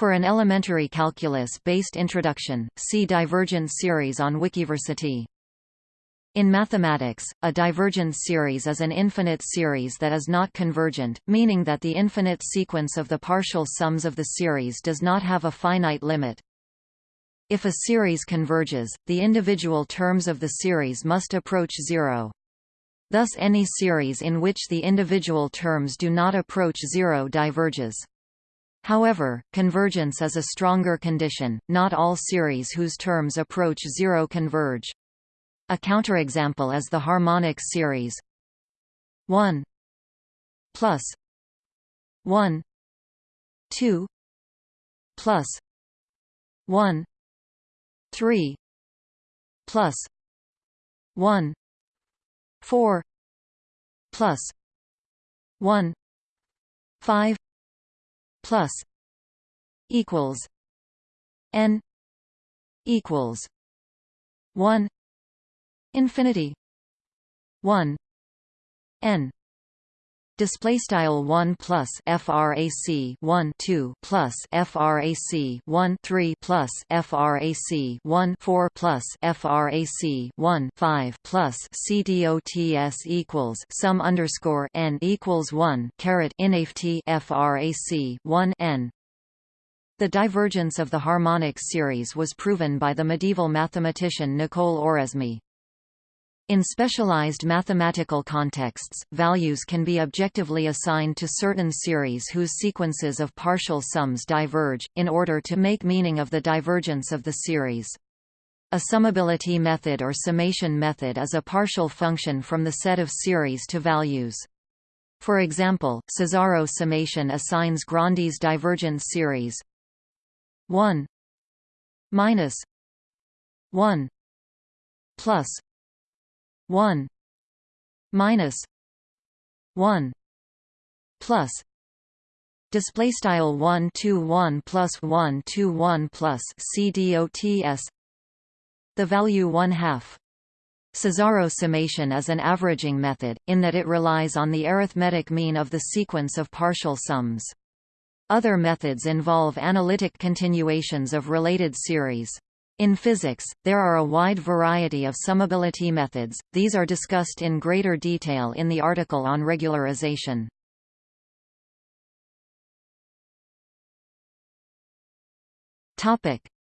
For an elementary calculus-based introduction, see divergence series on Wikiversity. In mathematics, a divergence series is an infinite series that is not convergent, meaning that the infinite sequence of the partial sums of the series does not have a finite limit. If a series converges, the individual terms of the series must approach zero. Thus any series in which the individual terms do not approach zero diverges. However, convergence is a stronger condition, not all series whose terms approach zero converge. A counterexample is the harmonic series 1 plus 1 2 plus 1 3 plus 1 4 plus 1 5 plus equals n equals 1 infinity 1 n display style 1 plus frac 1 2 plus frac 1 3 plus frac 1 4 plus frac 1 5 plus cdots equals sum underscore n equals 1 caret inaft frac 1 n the divergence of the harmonic series was proven by the medieval mathematician Nicole Oresme. In specialized mathematical contexts, values can be objectively assigned to certain series whose sequences of partial sums diverge, in order to make meaning of the divergence of the series. A summability method or summation method is a partial function from the set of series to values. For example, Cesaro summation assigns Grandi's divergence series 1 minus 1 plus 1 minus 1 plus display style 1 2 1 plus 1 2 1 plus cdots the value 1 half Cesaro summation is an averaging method, in that it relies on the arithmetic mean of the sequence of partial sums. Other methods involve analytic continuations of related series. In physics, there are a wide variety of summability methods, these are discussed in greater detail in the article on regularization.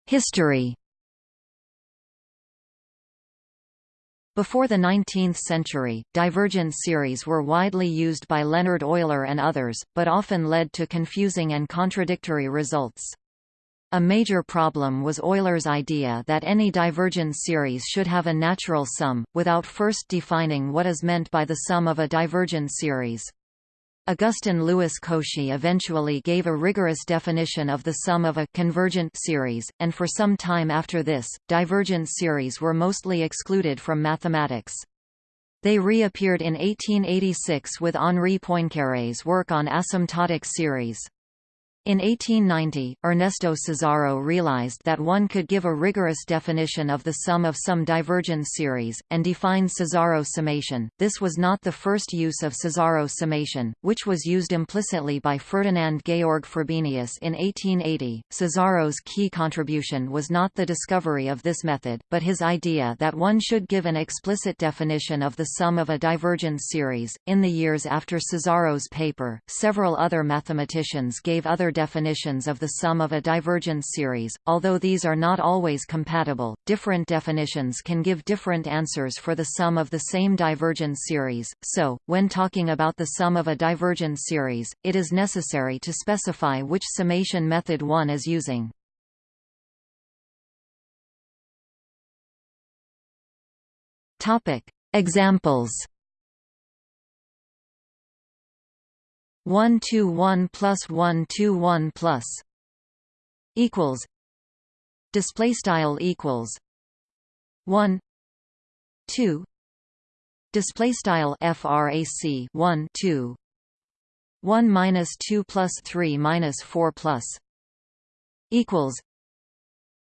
History Before the 19th century, divergent series were widely used by Leonhard Euler and others, but often led to confusing and contradictory results. A major problem was Euler's idea that any divergence series should have a natural sum, without first defining what is meant by the sum of a divergence series. Augustin Louis Cauchy eventually gave a rigorous definition of the sum of a convergent series, and for some time after this, divergent series were mostly excluded from mathematics. They reappeared in 1886 with Henri Poincaré's work on asymptotic series. In 1890, Ernesto Cesaro realized that one could give a rigorous definition of the sum of some divergence series, and define Cesaro summation. This was not the first use of Cesaro summation, which was used implicitly by Ferdinand Georg Frobenius in 1880. Cesaro's key contribution was not the discovery of this method, but his idea that one should give an explicit definition of the sum of a divergence series. In the years after Cesaro's paper, several other mathematicians gave other definitions of the sum of a divergence series, although these are not always compatible, different definitions can give different answers for the sum of the same divergence series, so, when talking about the sum of a divergence series, it is necessary to specify which summation method one is using. Examples 1 2 1 plus 1 2 1 plus equals display style equals 1 2 display style frac 1 2 1 minus 2 plus 3 minus 4 plus equals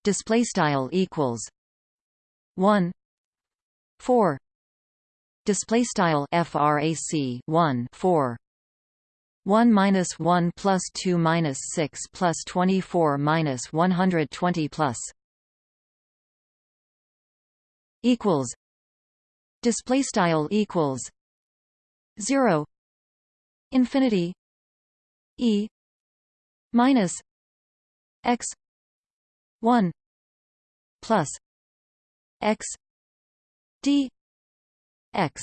display style equals 1 4 display style frac 1 4 1 minus 1 plus 2 minus 6 plus 24 minus 120 plus equals display style equals 0 infinity e minus x 1 plus x d x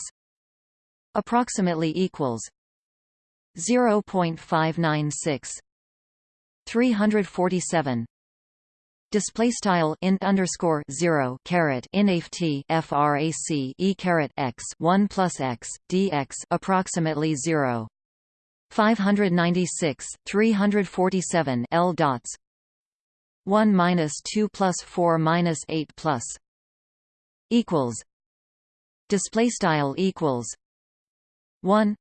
approximately equals 0.596 347 display style int underscore 0 caret inft frac e caret x 1 plus x dx approximately 0 596 347 l dots. 1 minus 2 plus 4 minus 8 plus. Equals. Display style equals. 1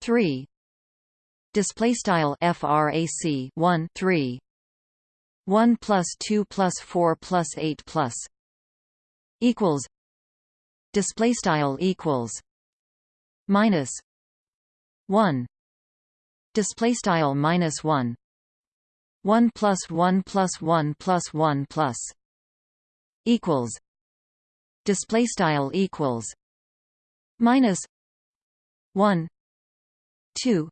3 display style frac 1 3 1 plus 2 plus 4 plus 8 plus. Equals. Display style equals. Minus. 1 display style minus 1 1 plus 1 plus 1 plus 1 plus. Equals. Display style equals. Minus. 1 2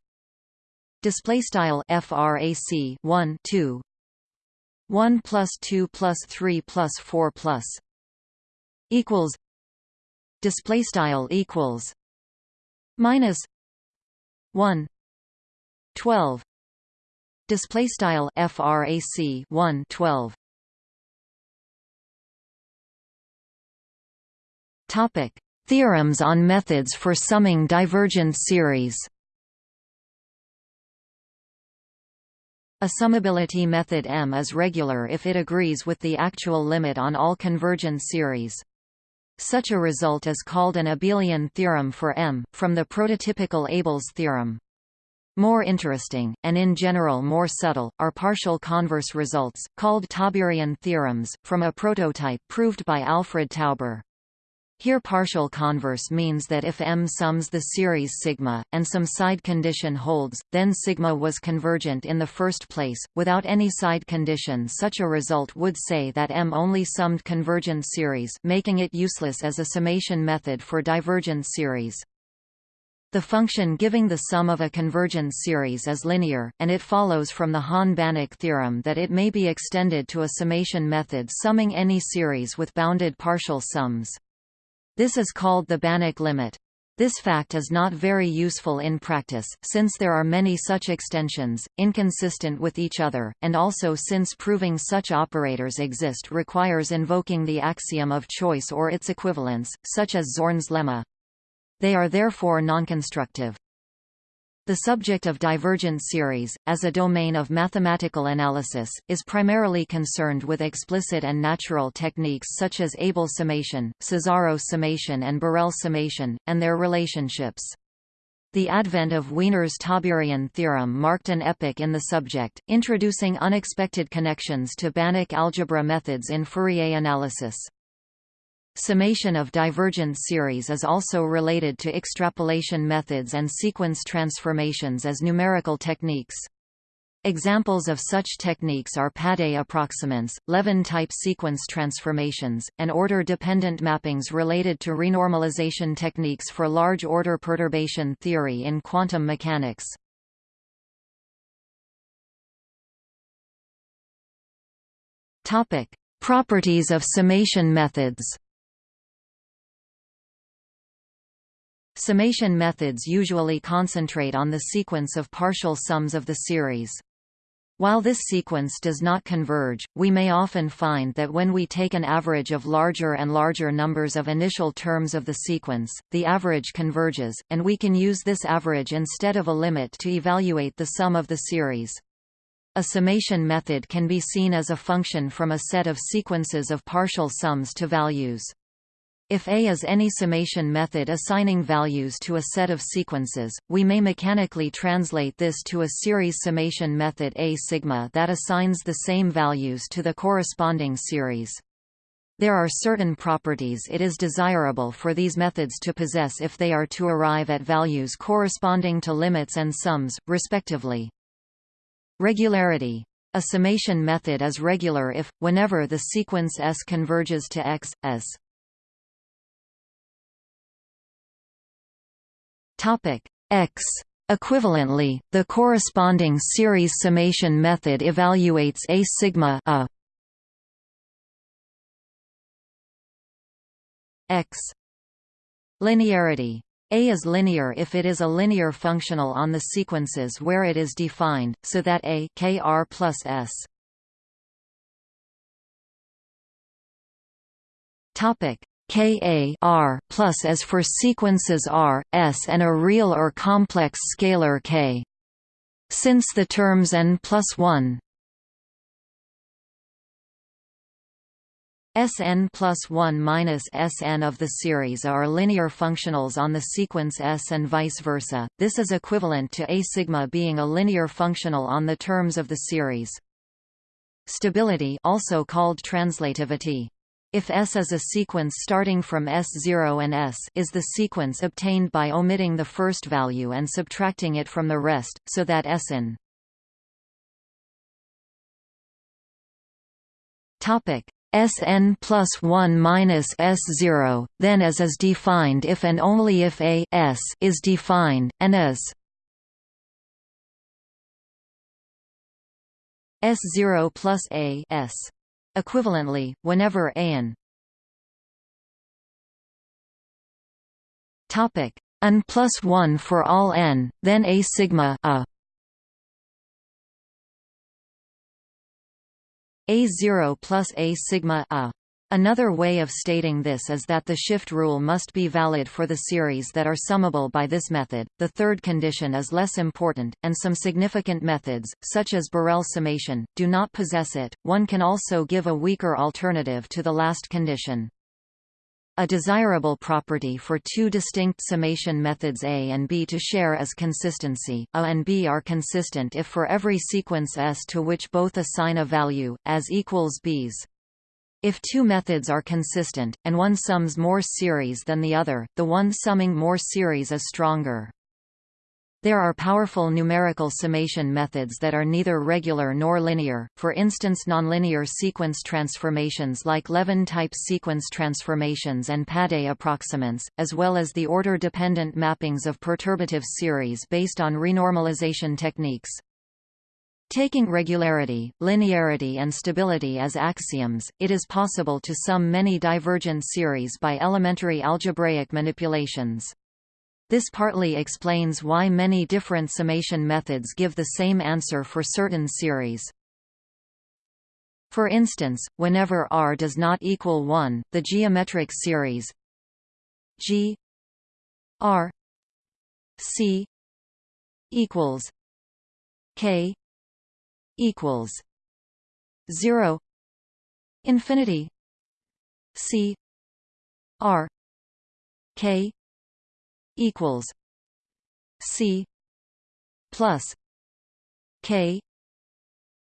display style frac 1 2 1 plus 2 plus 3 plus 4 plus. Equals. Display style equals. Minus. 1 12 display style frac 1 12 topic. Theorems on methods for summing divergent series A summability method M is regular if it agrees with the actual limit on all convergent series. Such a result is called an abelian theorem for M, from the prototypical Abel's theorem. More interesting, and in general more subtle, are partial converse results, called Tauberian theorems, from a prototype proved by Alfred Tauber. Here partial converse means that if M sums the series sigma, and some side condition holds, then sigma was convergent in the first place. Without any side condition such a result would say that M only summed convergent series making it useless as a summation method for divergent series. The function giving the sum of a convergent series is linear, and it follows from the Hahn-Banach theorem that it may be extended to a summation method summing any series with bounded partial sums. This is called the Banach limit. This fact is not very useful in practice, since there are many such extensions, inconsistent with each other, and also since proving such operators exist requires invoking the axiom of choice or its equivalents, such as Zorn's lemma. They are therefore nonconstructive. The subject of divergent series, as a domain of mathematical analysis, is primarily concerned with explicit and natural techniques such as Abel summation, Cesaro summation and Borel summation, and their relationships. The advent of Wiener's Tauberian theorem marked an epoch in the subject, introducing unexpected connections to Banach algebra methods in Fourier analysis. Summation of divergent series is also related to extrapolation methods and sequence transformations as numerical techniques. Examples of such techniques are Padé approximants, Levin-type sequence transformations, and order-dependent mappings related to renormalization techniques for large-order perturbation theory in quantum mechanics. Properties of summation methods Summation methods usually concentrate on the sequence of partial sums of the series. While this sequence does not converge, we may often find that when we take an average of larger and larger numbers of initial terms of the sequence, the average converges, and we can use this average instead of a limit to evaluate the sum of the series. A summation method can be seen as a function from a set of sequences of partial sums to values. If A is any summation method assigning values to a set of sequences, we may mechanically translate this to a series summation method A sigma that assigns the same values to the corresponding series. There are certain properties it is desirable for these methods to possess if they are to arrive at values corresponding to limits and sums, respectively. Regularity. A summation method is regular if, whenever the sequence S converges to X, S. X. Equivalently, the corresponding series summation method evaluates a sigma a X. Linearity a is linear if it is a linear functional on the sequences where it is defined, so that A kr plus S. Topic Ka R plus as for sequences R, S and a real or complex scalar K. Since the terms n plus 1 Sn plus 1 minus Sn of the series are linear functionals on the sequence S and vice versa, this is equivalent to A sigma being a linear functional on the terms of the series. Stability also called translativity. If S is a sequence starting from S0 and S is the sequence obtained by omitting the first value and subtracting it from the rest, so that Sn Sn plus 1 minus S0, then as is defined if and only if A S is defined, and as S0 plus A S. Equivalently, whenever an topic n plus 1 for all n, then A sigma a A0 plus A sigma a. Another way of stating this is that the shift rule must be valid for the series that are summable by this method. The third condition is less important, and some significant methods, such as Borel summation, do not possess it. One can also give a weaker alternative to the last condition. A desirable property for two distinct summation methods A and B to share is consistency. A and B are consistent if for every sequence S to which both assign a value, as equals B's. If two methods are consistent, and one sums more series than the other, the one summing more series is stronger. There are powerful numerical summation methods that are neither regular nor linear, for instance nonlinear sequence transformations like Levin-type sequence transformations and Padé approximants, as well as the order-dependent mappings of perturbative series based on renormalization techniques. Taking regularity, linearity and stability as axioms, it is possible to sum many divergent series by elementary algebraic manipulations. This partly explains why many different summation methods give the same answer for certain series. For instance, whenever R does not equal 1, the geometric series G R C equals K equals 0 infinity C R K equals C plus K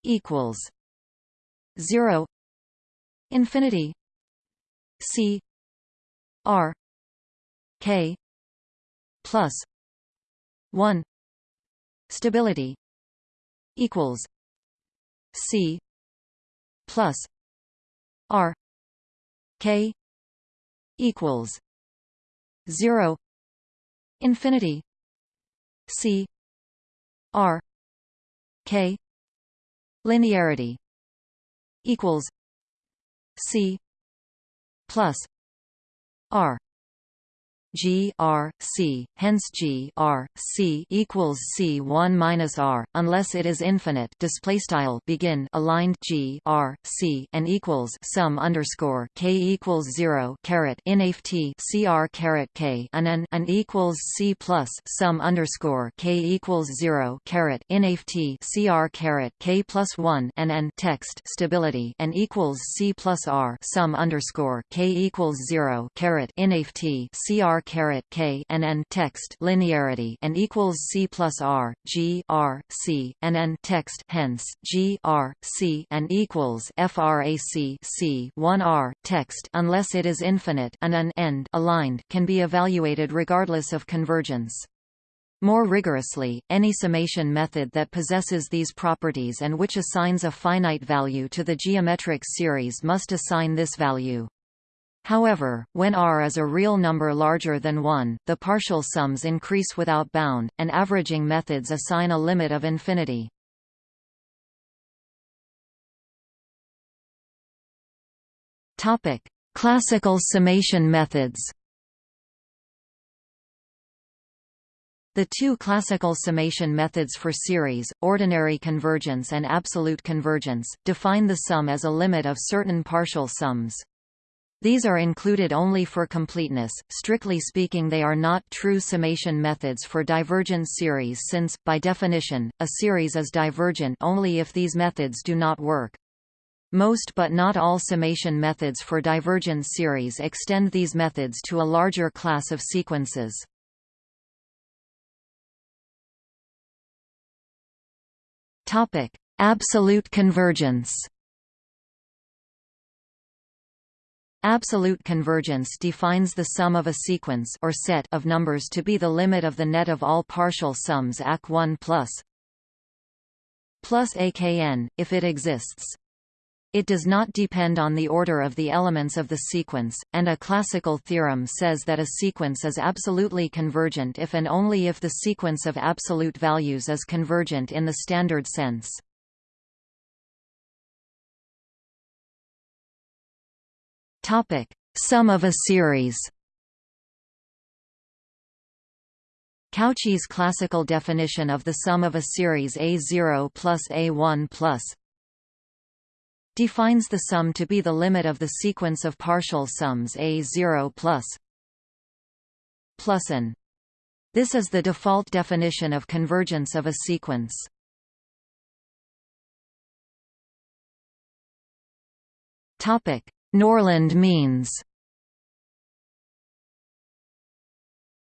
equals zero infinity C R K plus one stability equals C plus R K equals zero infinity c r k linearity equals c plus r G R C, hence G R C equals C one minus R, unless it is infinite. Display style begin aligned G R C and equals sum underscore K equals zero caret inft C R caret K and an and equals C plus sum underscore K equals zero caret inft C R caret K plus one and an text stability and equals C plus R sum underscore K equals zero caret inft C R k and n text linearity and equals c plus r g r c and n text hence g r c and equals frac c 1 r text unless it is infinite and an end aligned can be evaluated regardless of convergence. More rigorously, any summation method that possesses these properties and which assigns a finite value to the geometric series must assign this value. However, when R is a real number larger than 1, the partial sums increase without bound, and averaging methods assign a limit of infinity. Classical summation methods The two classical summation methods for series, ordinary convergence and absolute convergence, define the sum as a limit of certain partial sums. These are included only for completeness, strictly speaking they are not true summation methods for divergent series since, by definition, a series is divergent only if these methods do not work. Most but not all summation methods for divergent series extend these methods to a larger class of sequences. Topic: Absolute convergence. Absolute convergence defines the sum of a sequence or set of numbers to be the limit of the net of all partial sums AC1 plus plus AKN, if it exists. It does not depend on the order of the elements of the sequence, and a classical theorem says that a sequence is absolutely convergent if and only if the sequence of absolute values is convergent in the standard sense. Topic: Sum of a series. Cauchy's classical definition of the sum of a series A0 plus A1 plus defines the sum to be the limit of the sequence of partial sums A0 plus plus n. This is the default definition of convergence of a sequence. Topic: Nørlund means.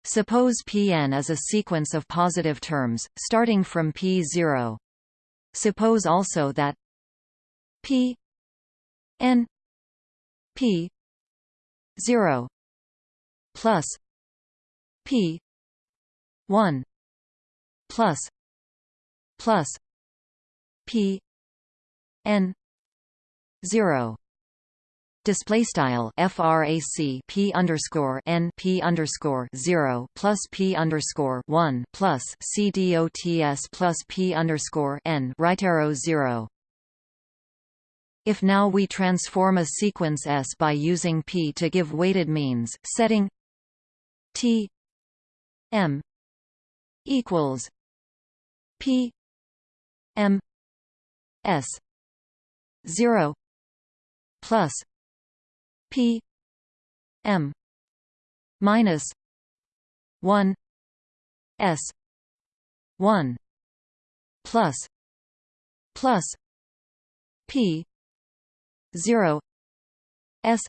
Suppose Pn is a sequence of positive terms, starting from P0. Suppose also that P N P zero plus P one plus plus P N zero display style frac p underscore n p underscore zero plus p underscore one plus c dots plus p underscore n right arrow zero. If now we transform a sequence S by using P to give weighted means, setting T M equals P M S zero plus P M minus one S one plus plus P 0 s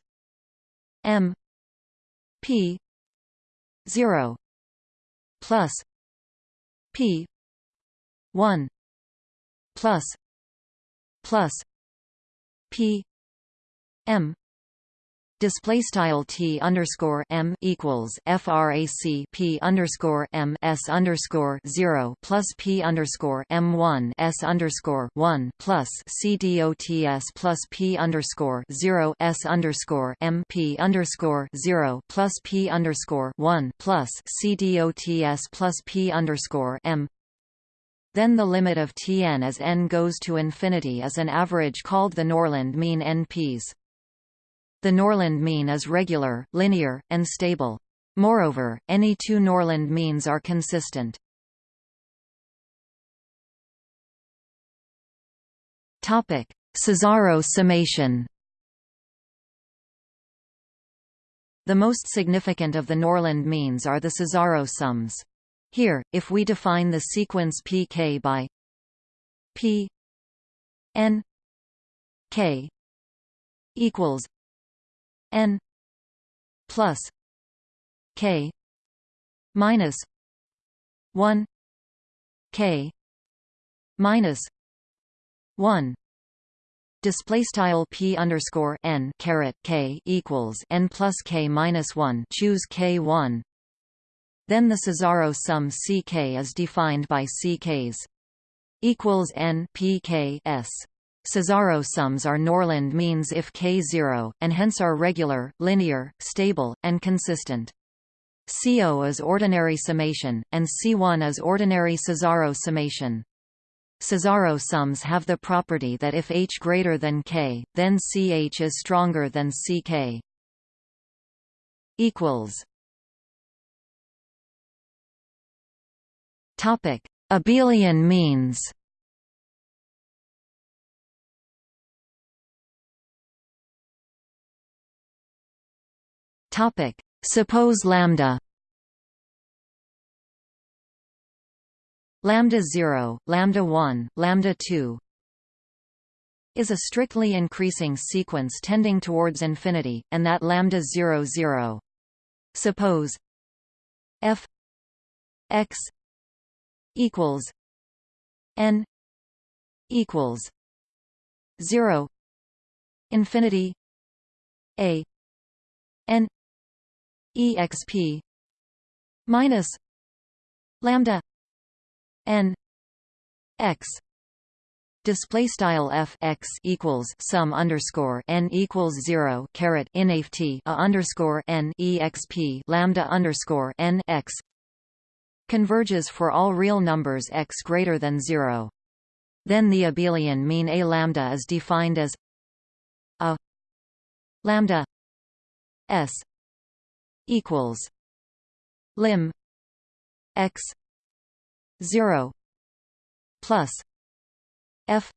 m p 0 plus p 1 plus plus p m display style t underscore m equals frac p underscore m s underscore zero plus p underscore m one s underscore one plus c dots plus p underscore zero s underscore m p underscore zero plus p underscore one plus c dots plus p underscore m then the limit of Tn as n goes to infinity is an average called the Nørlund mean NPs. The Nørlund mean is regular, linear, and stable. Moreover, any two Nørlund means are consistent. Topic: Cesaro summation. The most significant of the Nørlund means are the Cesaro sums. Here, if we define the sequence pk by p n k equals n plus k minus 1 k minus 1 display style p underscore n caret k equals n plus k minus 1 choose k 1 then the Cesaro sum ck is defined by ck's equals n p k s Cesaro sums are Nørlund means if k0, and hence are regular, linear, stable, and consistent. CO is ordinary summation, and C1 is ordinary Cesaro summation. Cesaro sums have the property that if H greater than K, then CH is stronger than CK. Abelian means. Topic: Suppose lambda lambda 0, lambda 1, lambda 2 is a strictly increasing sequence tending towards infinity, and that lambda 0 0. Suppose f x equals n equals 0 infinity a n exp minus lambda n x display style f x equals sum underscore n equals zero caret inaft a underscore n exp lambda underscore n x converges for all real numbers x greater than zero. Then the abelian mean a lambda is defined as a lambda s equals lim x 0 plus f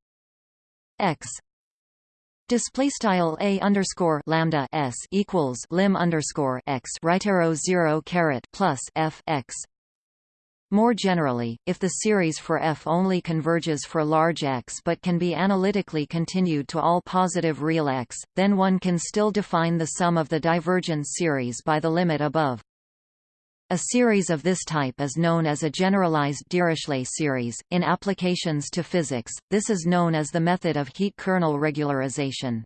x Display style a underscore lambda s equals lim underscore x right arrow zero caret plus f x. More generally, if the series for f only converges for large x but can be analytically continued to all positive real x, then one can still define the sum of the divergence series by the limit above. A series of this type is known as a generalized Dirichlet series. In applications to physics, this is known as the method of heat kernel regularization.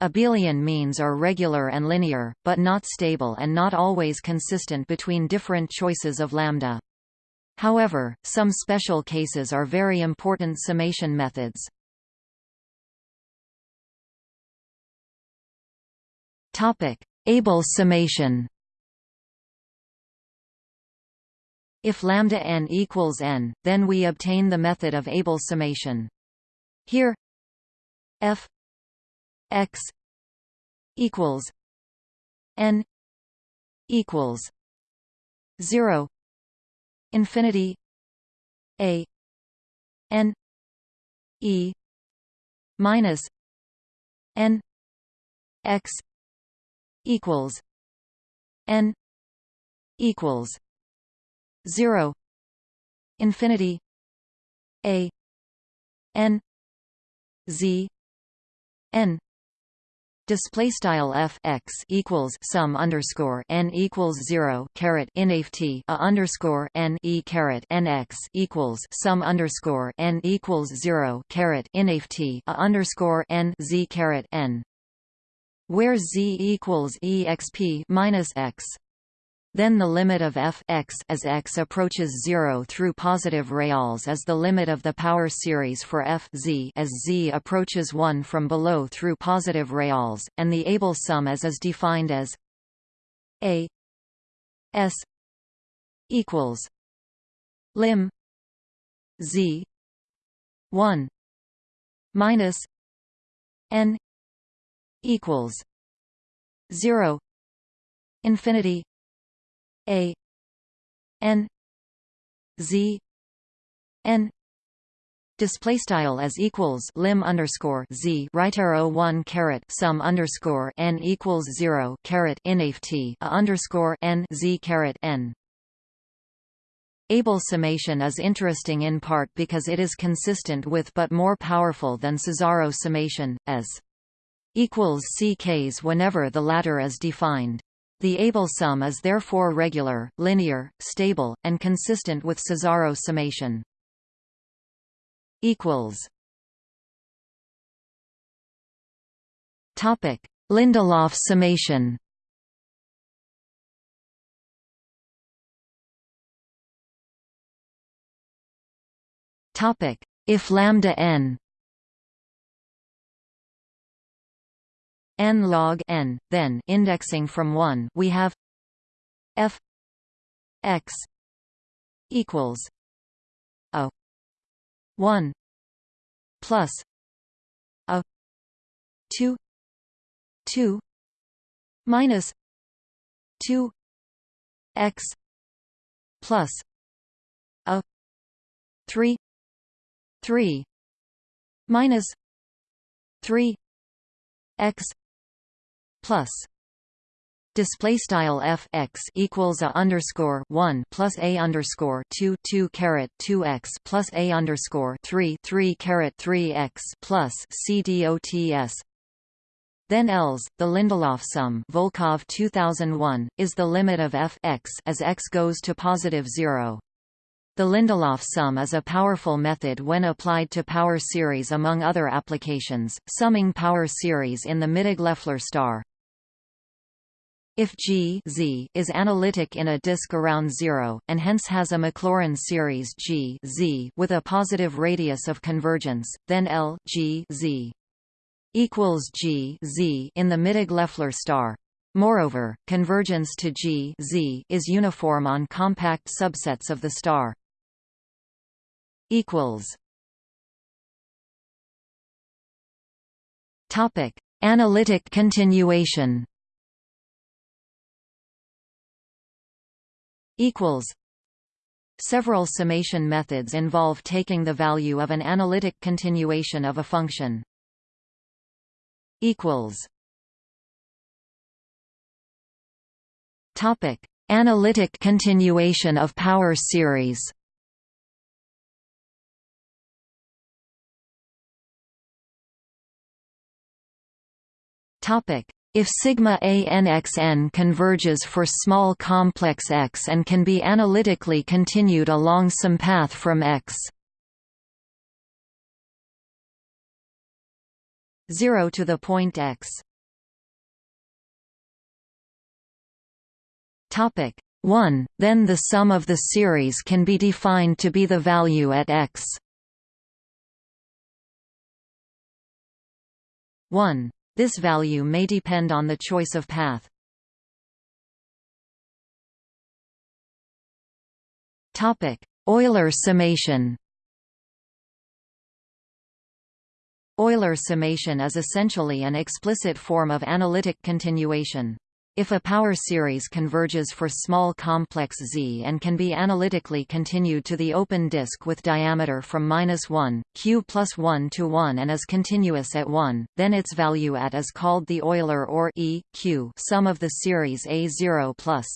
Abelian means are regular and linear, but not stable and not always consistent between different choices of lambda. However, some special cases are very important summation methods. Abel summation If lambda n equals n, then we obtain the method of Abel summation. Here f x equals n equals 0 infinity a n e minus n x equals n equals 0 infinity a n z n display style f x equals sum underscore n equals zero caret inaft a underscore n e caret n x equals sum underscore n equals zero caret inaft a underscore n z caret n, where z equals exp minus x. Then the limit of f x as x approaches 0 through positive reals is the limit of the power series for f z as z approaches 1 from below through positive reals, and the Abel sum as is defined as a s equals lim z 1 minus n equals 0 infinity a n z n display style as equals lim underscore z right arrow one caret sum underscore n equals zero caret inaft a underscore n z caret n. Abel summation is interesting in part because it is consistent with but more powerful than Cesaro summation, as equals ck's whenever the latter is defined. The Abel sum is therefore regular, linear, stable, and consistent with Cesaro summation. Topic: Lindelof summation. Topic: If lambda n n log n, then indexing from 1, we have f x equals a 1 plus a 2 2 minus 2 x plus a 3 3 minus 3 x plus display style f x equals a underscore one plus a underscore two two caret two x plus a underscore three three caret three x plus c dots. Then ELS, the Lindelof sum Volkov 2001, is the limit of f x as x goes to positive zero. The Lindelof sum is a powerful method when applied to power series among other applications, summing power series in the Mittag-Leffler star. If G Z is analytic in a disk around zero, and hence has a Maclaurin series G Z with a positive radius of convergence, then L G Z equals G Z in the Mittag-Leffler star. Moreover, convergence to G Z is uniform on compact subsets of the star. Equals. Topic: Analytic continuation. Equals Several summation methods involve taking the value of an analytic continuation of a function. equals Topic: Analytic continuation of power series. Topic: if sigma ANXN converges for small complex X and can be analytically continued along some path from X. 0 to the point X. Topic 1, then the sum of the series can be defined to be the value at X. 1 this value may depend on the choice of path. Euler summation. Euler summation is essentially an explicit form of analytic continuation. If a power series converges for small complex Z and can be analytically continued to the open disk with diameter from minus 1, q plus 1 to 1 and is continuous at 1, then its value at is called the Euler or E, q sum of the series A0 plus.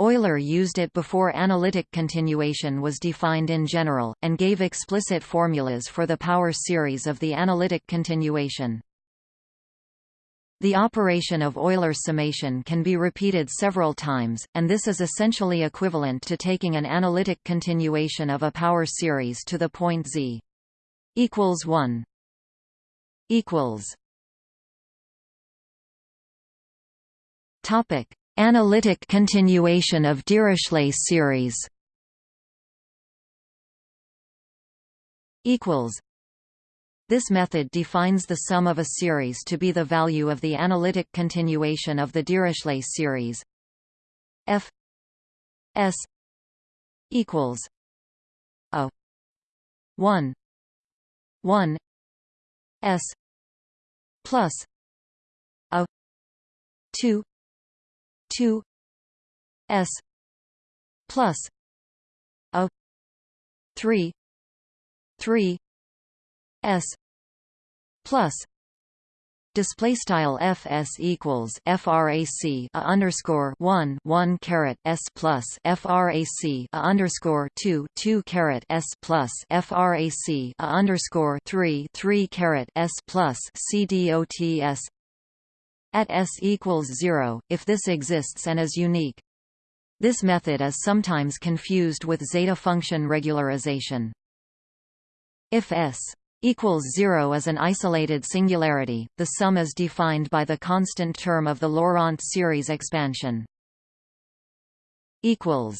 Euler used it before analytic continuation was defined in general, and gave explicit formulas for the power series of the analytic continuation. The operation of Euler summation can be repeated several times, and this is essentially equivalent to taking an analytic continuation of a power series to the point z equals 1 equals Topic: Analytic continuation of Dirichlet series equals this method defines the sum of a series to be the value of the analytic continuation of the Dirichlet series. F s equals a 1 1 s plus a 2 2 s plus a 3 3 s plus display style fs equals frac a underscore 1 1 caret s plus frac a underscore 2 2 caret s plus frac a underscore 3 3 caret s plus cdots at s equals 0, if this exists and is unique. This method is sometimes confused with zeta function regularization. If s equals 0 is an isolated singularity, the sum is defined by the constant term of the Laurent series expansion. equals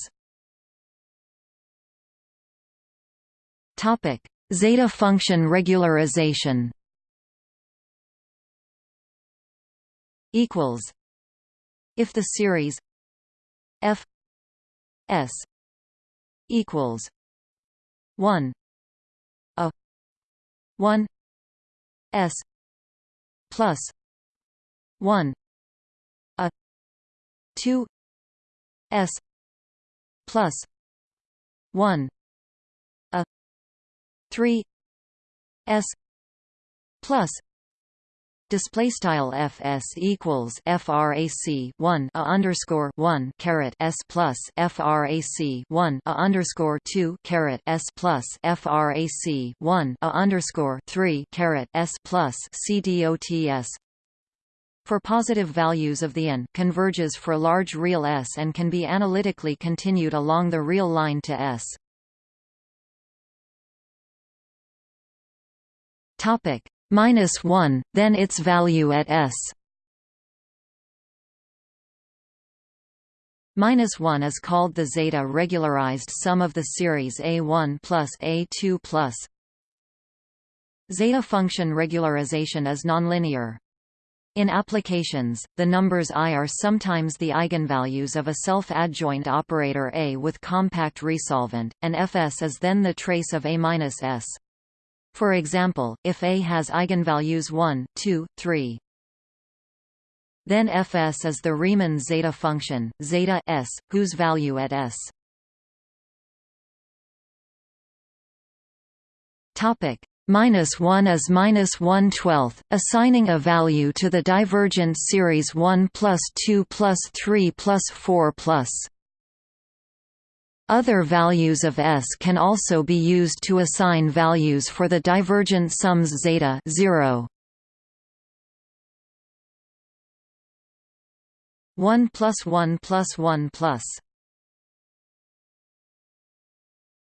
Topic: Zeta function regularization. Equals. If the series f s equals one 1 s plus 1 a 2 s plus 1 a 3 s plus display style fs equals frac 1 a underscore 1 caret s plus frac 1 a underscore 2 caret s plus frac 1 a underscore 3 caret s plus cdots for positive values of the n converges for large real S and can be analytically continued along the real line to S. topic minus 1 then its value at s minus 1 is called the zeta regularized sum of the series a1 plus a2 plus zeta function regularization is nonlinear in applications, the numbers i are sometimes the eigenvalues of a self-adjoint operator A with compact resolvent, and fs is then the trace of A-s. For example, if A has eigenvalues 1, 2, 3, then Fs is the Riemann zeta function, zeta s, whose value at s. Topic minus 1 is minus 1 twelfth, assigning a value to the divergent series 1 plus 2 plus 3 plus 4 plus other values of S can also be used to assign values for the divergent sums zeta 0. 1 plus 1 plus 1 plus